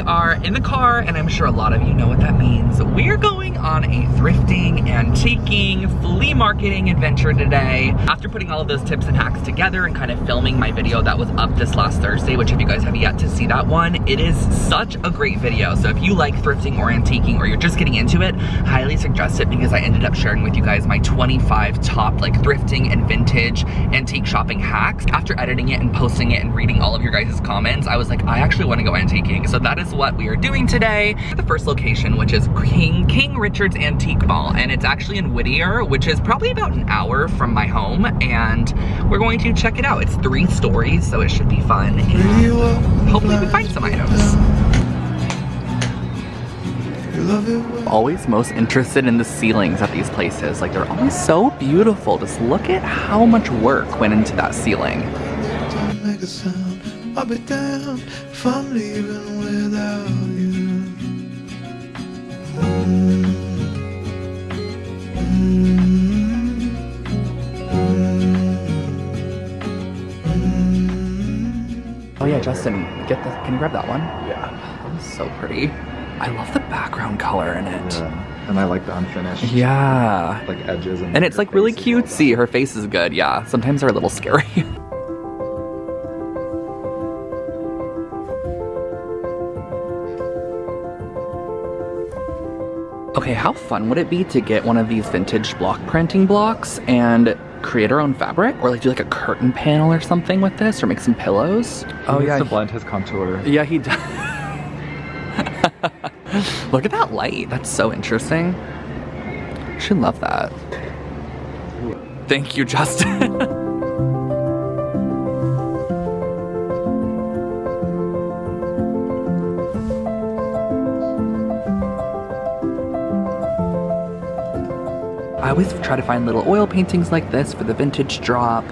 we are in the car, and I'm sure a lot of you know what that means. We're going on a thrifting, and antiquing, flea marketing adventure today. After putting all of those tips and hacks together and kind of filming my video that was up this last Thursday, which if you guys have yet to see that one, it is such a great video. So if you like thrifting or antiquing or you're just getting into it, highly suggest it because I ended up sharing with you guys my 25 top like thrifting and vintage antique shopping hacks. After editing it and posting it and reading all of your guys' comments, I was like, I actually want to go antiquing. So that is what we are doing today. The first location, which is King, King Richard's Antique Mall, and it's actually in Whittier, which is probably about an hour from my home, and we're going to check it out. It's three stories, so it should be fun, and hopefully we find some items. Always most interested in the ceilings at these places. Like they're always so beautiful. Just look at how much work went into that ceiling. I'll be damned if I'm leaving without. Oh yeah, Justin, get the, can you grab that one? Yeah. That was so pretty. I love the background color in it. Yeah. And I like the unfinished. Yeah. Like edges and. And it's like really cutesy. Her face is good. Yeah. Sometimes they're a little scary. Okay, how fun would it be to get one of these vintage block printing blocks and create our own fabric? Or like do like a curtain panel or something with this or make some pillows? Oh, he oh yeah. to blend his contour. Yeah, he does. Look at that light. That's so interesting. I should love that. Thank you, Justin. always try to find little oil paintings like this for the vintage drop.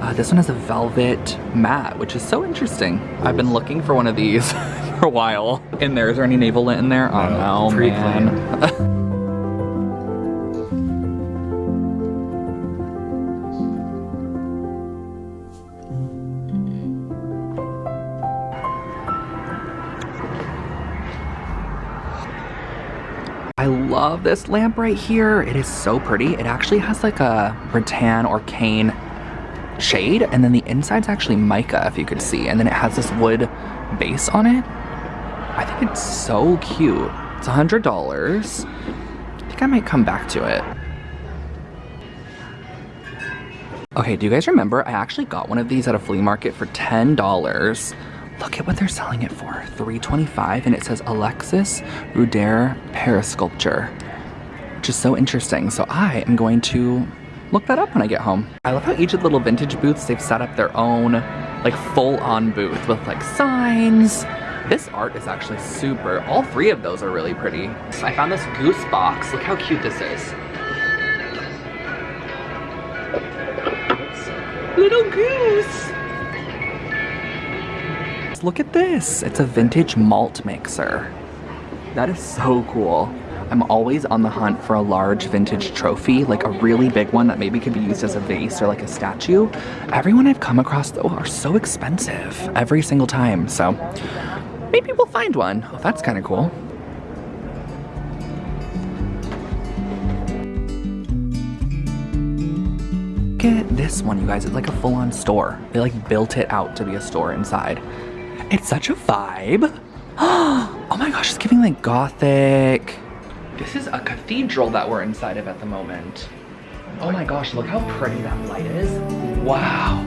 Uh, this one has a velvet mat, which is so interesting. I've been looking for one of these for a while. In there, is there any navel lint in there? Oh no, no man. this lamp right here. It is so pretty. It actually has like a rattan or cane shade and then the inside's actually mica if you could see and then it has this wood base on it. I think it's so cute. It's a hundred dollars. I think I might come back to it. Okay, do you guys remember I actually got one of these at a flea market for $10. Look at what they're selling it for, 325 and it says Alexis Ruder Perisculpture, which is so interesting. So I am going to look that up when I get home. I love how each of the little vintage booths, they've set up their own like full-on booth with like signs. This art is actually super, all three of those are really pretty. I found this goose box, look how cute this is. Little goose! look at this. It's a vintage malt mixer. That is so cool. I'm always on the hunt for a large vintage trophy, like a really big one that maybe could be used as a vase or like a statue. Everyone I've come across though are so expensive every single time, so maybe we'll find one. Oh, that's kind of cool. Look at this one, you guys. It's like a full-on store. They like built it out to be a store inside. It's such a vibe. Oh my gosh, it's giving like gothic. This is a cathedral that we're inside of at the moment. Oh my gosh, look how pretty that light is. Wow.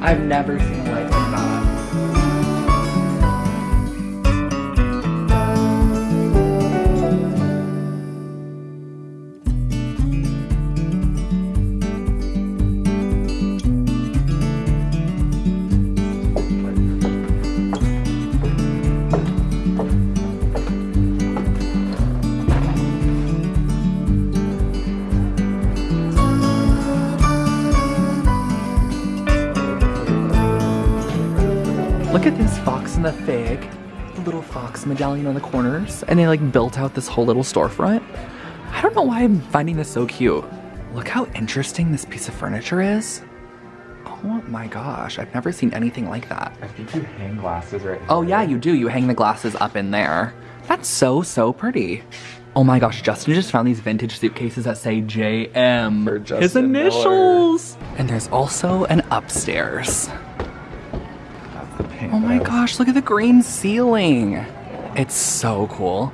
I've never seen a light like that. The fig. The little fox medallion on the corners. And they like built out this whole little storefront. I don't know why I'm finding this so cute. Look how interesting this piece of furniture is. Oh my gosh, I've never seen anything like that. I think you hang glasses right Oh yeah, you do. You hang the glasses up in there. That's so, so pretty. Oh my gosh, Justin just found these vintage suitcases that say JM. For His Justin Miller. initials. And there's also an upstairs. Oh my gosh, look at the green ceiling. It's so cool.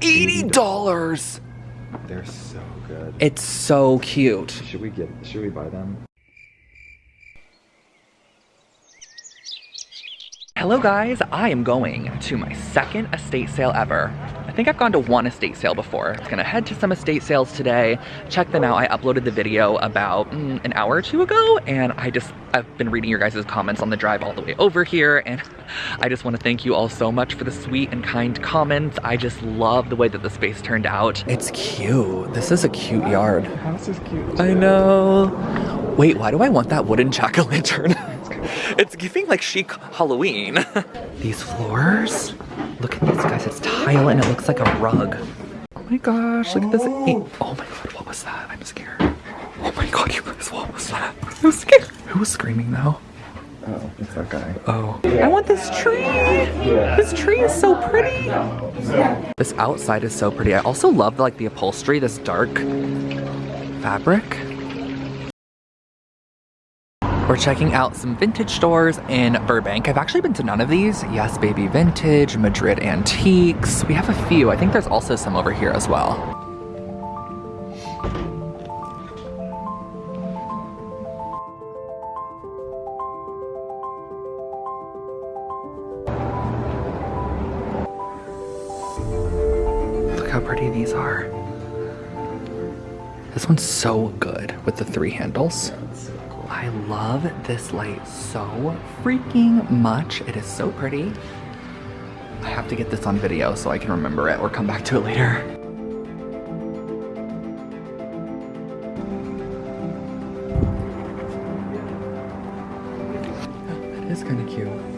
$80! They're so good. It's so cute. Should we get? Should we buy them? Hello guys, I am going to my second estate sale ever. I think I've gone to one estate sale before. I'm gonna head to some estate sales today. Check them out. I uploaded the video about mm, an hour or two ago and I just, I've been reading your guys' comments on the drive all the way over here and I just wanna thank you all so much for the sweet and kind comments. I just love the way that the space turned out. It's cute. This is a cute yard. The house is cute. I know. Wait, why do I want that wooden jack-o'-lantern? it's giving like chic Halloween. these floors? Look at these guys, it's tile and it looks like a rug. Oh my gosh, look at this. Oh my god, what was that? I'm scared. Oh my god, you guys, what was that? I'm scared. Who was screaming though? Oh, it's that guy. Oh. I want this tree! This tree is so pretty! This outside is so pretty. I also love like the upholstery, this dark fabric. We're checking out some vintage stores in Burbank. I've actually been to none of these. Yes Baby Vintage, Madrid Antiques. We have a few. I think there's also some over here as well. Look how pretty these are. This one's so good with the three handles. I love this light so freaking much. It is so pretty. I have to get this on video so I can remember it or come back to it later. That is kind of cute.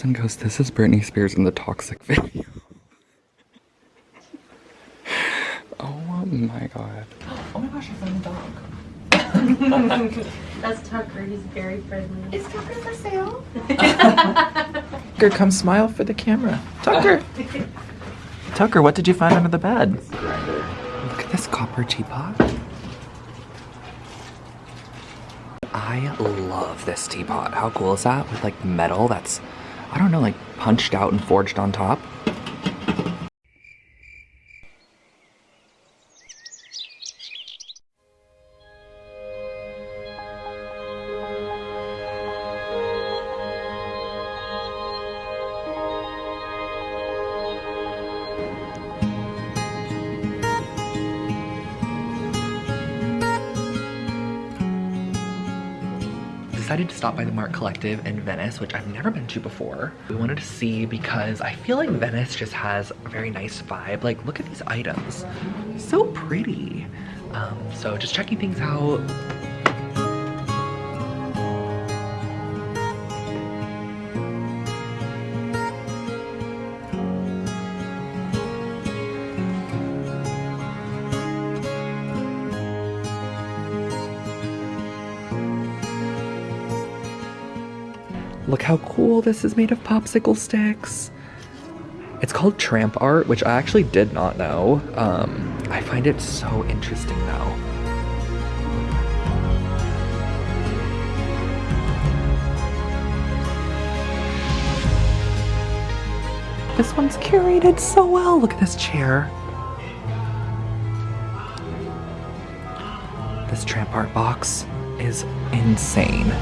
Justin goes, This is Britney Spears in the toxic video. oh my god. Oh my gosh, I found a dog. That's Tucker. He's very friendly. Is Tucker for sale? Tucker, come smile for the camera. Tucker. Tucker, what did you find under the bed? Look at this copper teapot. I love this teapot. How cool is that? With like metal that's, I don't know, like punched out and forged on top. Decided to stop by the Mart Collective in Venice, which I've never been to before. We wanted to see because I feel like Venice just has a very nice vibe. Like, look at these items. So pretty. Um, so just checking things out. Look how cool this is made of popsicle sticks. It's called tramp art, which I actually did not know. Um, I find it so interesting though. This one's curated so well. Look at this chair. This tramp art box is insane.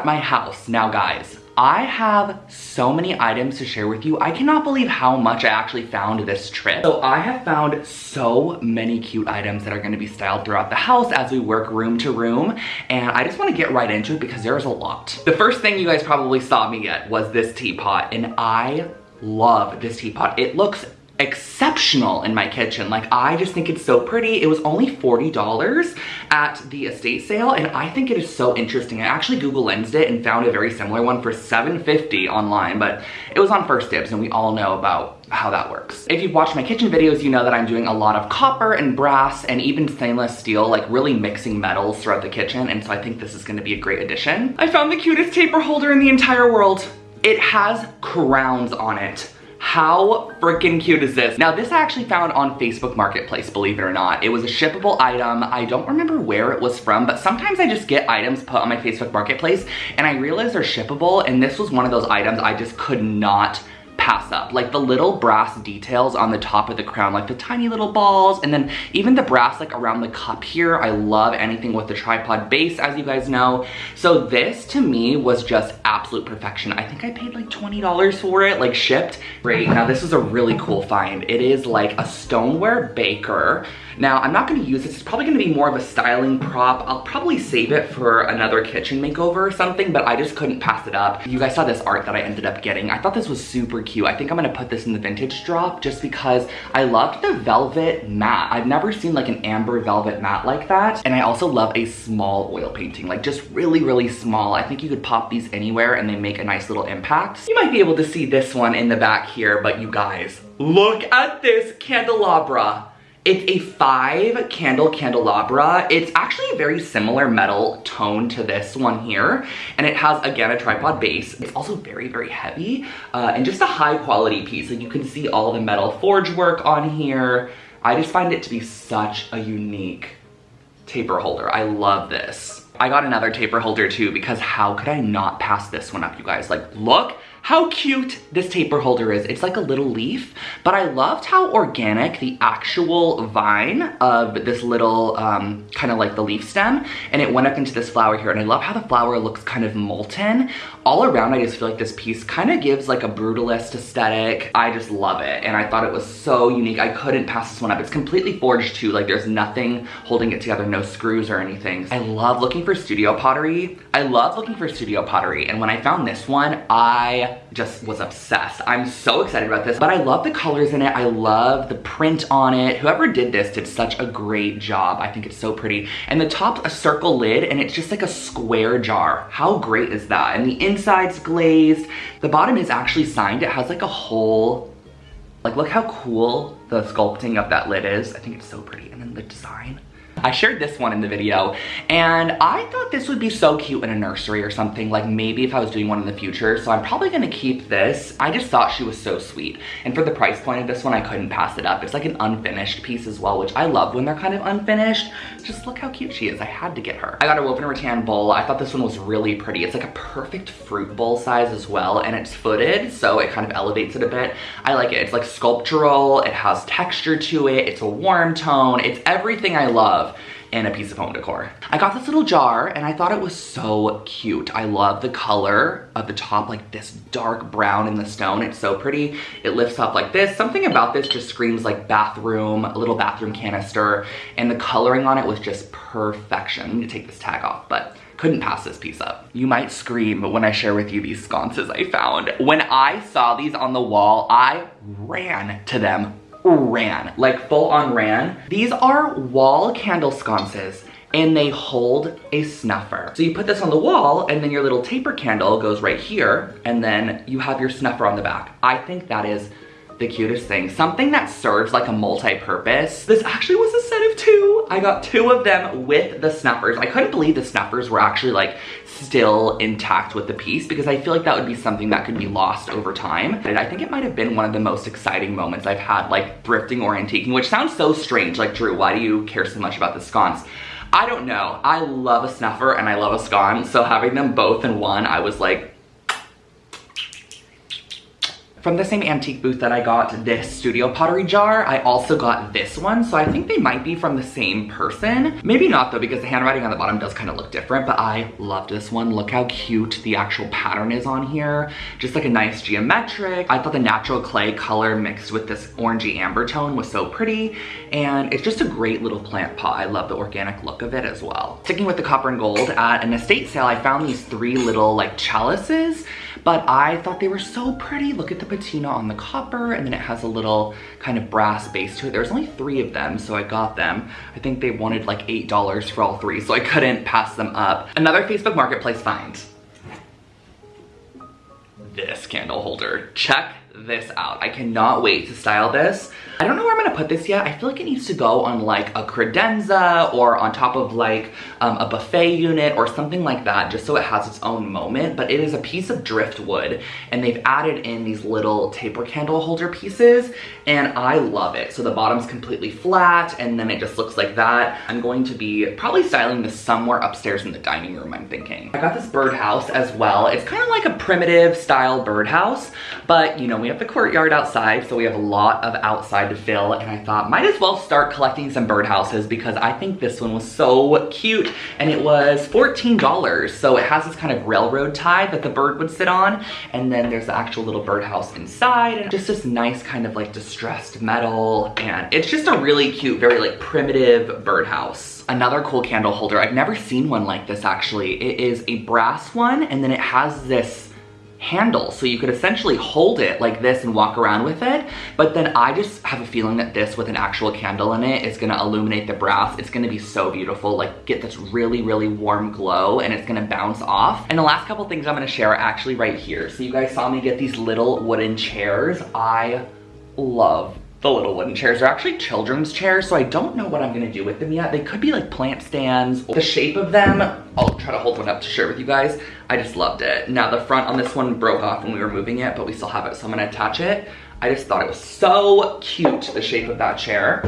At my house. Now guys, I have so many items to share with you. I cannot believe how much I actually found this trip. So I have found so many cute items that are gonna be styled throughout the house as we work room to room. And I just wanna get right into it because there's a lot. The first thing you guys probably saw me get was this teapot and I love this teapot. It looks exceptional in my kitchen. Like I just think it's so pretty. It was only $40 at the estate sale and I think it is so interesting. I actually Google lensed it and found a very similar one for 750 online, but it was on First Dibs and we all know about how that works. If you've watched my kitchen videos, you know that I'm doing a lot of copper and brass and even stainless steel, like really mixing metals throughout the kitchen. And so I think this is gonna be a great addition. I found the cutest taper holder in the entire world. It has crowns on it. How freaking cute is this? Now this I actually found on Facebook Marketplace, believe it or not. It was a shippable item. I don't remember where it was from, but sometimes I just get items put on my Facebook Marketplace and I realize they're shippable and this was one of those items I just could not pass up. Like the little brass details on the top of the crown, like the tiny little balls, and then even the brass like around the cup here. I love anything with the tripod base, as you guys know. So this to me was just absolute perfection. I think I paid like $20 for it, like shipped. Great, now this is a really cool find. It is like a stoneware baker. Now, I'm not gonna use this. It's probably gonna be more of a styling prop. I'll probably save it for another kitchen makeover or something, but I just couldn't pass it up. You guys saw this art that I ended up getting. I thought this was super cute. I think I'm gonna put this in the vintage drop just because I loved the velvet matte. I've never seen like an amber velvet matte like that. And I also love a small oil painting, like just really, really small. I think you could pop these anywhere and they make a nice little impact. You might be able to see this one in the back here, but you guys, look at this candelabra. It's a five candle candelabra. It's actually a very similar metal tone to this one here. And it has, again, a tripod base. It's also very, very heavy uh, and just a high quality piece. Like you can see all the metal forge work on here. I just find it to be such a unique taper holder. I love this. I got another taper holder too because how could I not pass this one up, you guys? Like, look how cute this taper holder is. It's like a little leaf, but I loved how organic the actual vine of this little, um, kind of like the leaf stem, and it went up into this flower here, and I love how the flower looks kind of molten. All around, I just feel like this piece kind of gives like a brutalist aesthetic. I just love it, and I thought it was so unique. I couldn't pass this one up. It's completely forged too, like there's nothing holding it together, no screws or anything. I love looking for studio pottery. I love looking for studio pottery, and when I found this one, I just was obsessed. I'm so excited about this, but I love the colors in it. I love the print on it. Whoever did this did such a great job. I think it's so pretty. And the top, a circle lid, and it's just like a square jar. How great is that? And the inside's glazed. The bottom is actually signed. It has like a whole, like look how cool the sculpting of that lid is. I think it's so pretty. And then the design. I shared this one in the video and I thought this would be so cute in a nursery or something, like maybe if I was doing one in the future. So I'm probably gonna keep this. I just thought she was so sweet. And for the price point of this one, I couldn't pass it up. It's like an unfinished piece as well, which I love when they're kind of unfinished. Just look how cute she is. I had to get her. I got a woven rattan bowl. I thought this one was really pretty. It's like a perfect fruit bowl size as well. And it's footed, so it kind of elevates it a bit. I like it. It's like sculptural. It has texture to it. It's a warm tone. It's everything I love and a piece of home decor. I got this little jar and I thought it was so cute. I love the color of the top, like this dark brown in the stone. It's so pretty. It lifts up like this. Something about this just screams like bathroom, a little bathroom canister, and the coloring on it was just perfection. I'm gonna take this tag off, but couldn't pass this piece up. You might scream when I share with you these sconces I found. When I saw these on the wall, I ran to them ran, like full on ran. These are wall candle sconces and they hold a snuffer. So you put this on the wall and then your little taper candle goes right here and then you have your snuffer on the back. I think that is the cutest thing. Something that serves like a multi-purpose. This actually was a two. I got two of them with the snuffers. I couldn't believe the snuffers were actually like still intact with the piece because I feel like that would be something that could be lost over time. And I think it might have been one of the most exciting moments I've had like thrifting or antiquing, which sounds so strange. Like, Drew, why do you care so much about the sconce? I don't know. I love a snuffer and I love a scone. So having them both in one, I was like, From the same antique booth that I got this studio pottery jar, I also got this one. So I think they might be from the same person. Maybe not though, because the handwriting on the bottom does kind of look different, but I loved this one. Look how cute the actual pattern is on here. Just like a nice geometric. I thought the natural clay color mixed with this orangey amber tone was so pretty. And it's just a great little plant pot. I love the organic look of it as well. Sticking with the copper and gold, at an estate sale, I found these three little like chalices but I thought they were so pretty. Look at the patina on the copper and then it has a little kind of brass base to it. There's only three of them, so I got them. I think they wanted like $8 for all three, so I couldn't pass them up. Another Facebook Marketplace find. This candle holder. Check this out. I cannot wait to style this. I don't know where I'm gonna put this yet. I feel like it needs to go on like a credenza or on top of like um, a buffet unit or something like that just so it has its own moment. But it is a piece of driftwood and they've added in these little taper candle holder pieces and I love it. So the bottom's completely flat and then it just looks like that. I'm going to be probably styling this somewhere upstairs in the dining room, I'm thinking. I got this birdhouse as well. It's kind of like a primitive style birdhouse, but you know, we have the courtyard outside, so we have a lot of outside to fill and I thought might as well start collecting some birdhouses because I think this one was so cute and it was $14. So it has this kind of railroad tie that the bird would sit on and then there's the actual little birdhouse inside and just this nice kind of like distressed metal and it's just a really cute, very like primitive birdhouse. Another cool candle holder, I've never seen one like this actually. It is a brass one and then it has this handle. So you could essentially hold it like this and walk around with it. But then I just have a feeling that this with an actual candle in it is gonna illuminate the brass. It's gonna be so beautiful, like get this really, really warm glow and it's gonna bounce off. And the last couple things I'm gonna share are actually right here. So you guys saw me get these little wooden chairs. I love the little wooden chairs. are actually children's chairs, so I don't know what I'm gonna do with them yet. They could be like plant stands. The shape of them, I'll try to hold one up to share with you guys. I just loved it. Now the front on this one broke off when we were moving it, but we still have it, so I'm gonna attach it. I just thought it was so cute, the shape of that chair.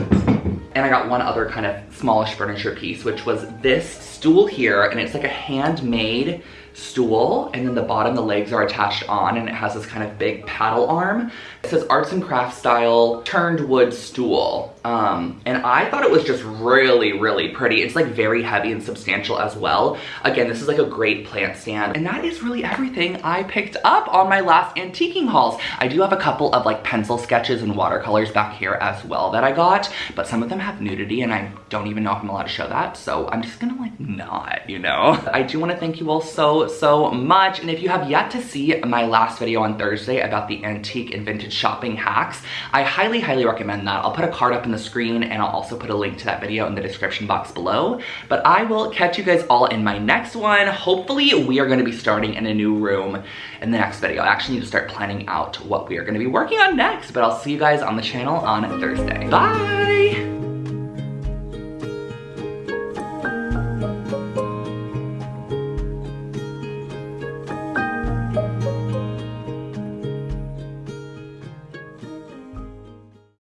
And I got one other kind of smallish furniture piece, which was this stool here, and it's like a handmade stool and then the bottom the legs are attached on and it has this kind of big paddle arm. It says arts and crafts style turned wood stool. Um, and i thought it was just really really pretty. It's like very heavy and substantial as well. Again this is like a great plant stand. And that is really everything i picked up on my last antiquing hauls. I do have a couple of like pencil sketches and watercolors back here as well that i got but some of them have nudity and i don't even know if i'm allowed to show that so i'm just gonna like not you know? I do want to thank you all so so, much. And if you have yet to see my last video on Thursday about the antique and vintage shopping hacks, I highly, highly recommend that. I'll put a card up in the screen and I'll also put a link to that video in the description box below. But I will catch you guys all in my next one. Hopefully we are gonna be starting in a new room in the next video. I actually need to start planning out what we are gonna be working on next, but I'll see you guys on the channel on Thursday. Bye!